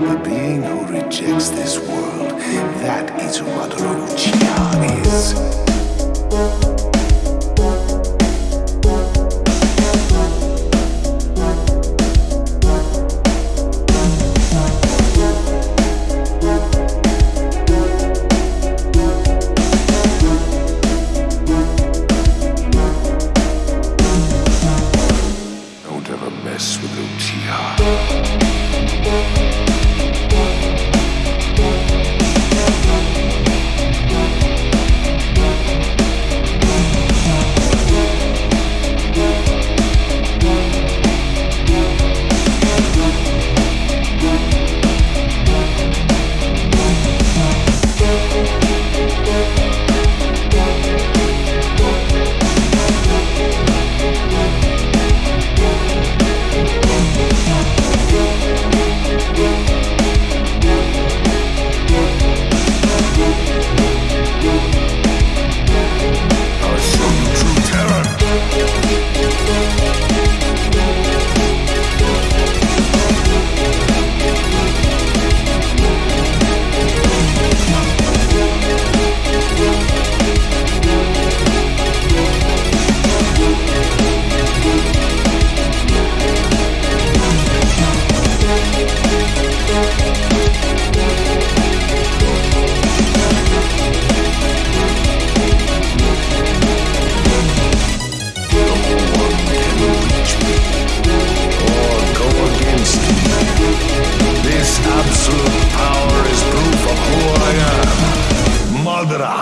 The being who rejects this world, that is what Uchiha is. Don't ever mess with Uchiha. saldırá.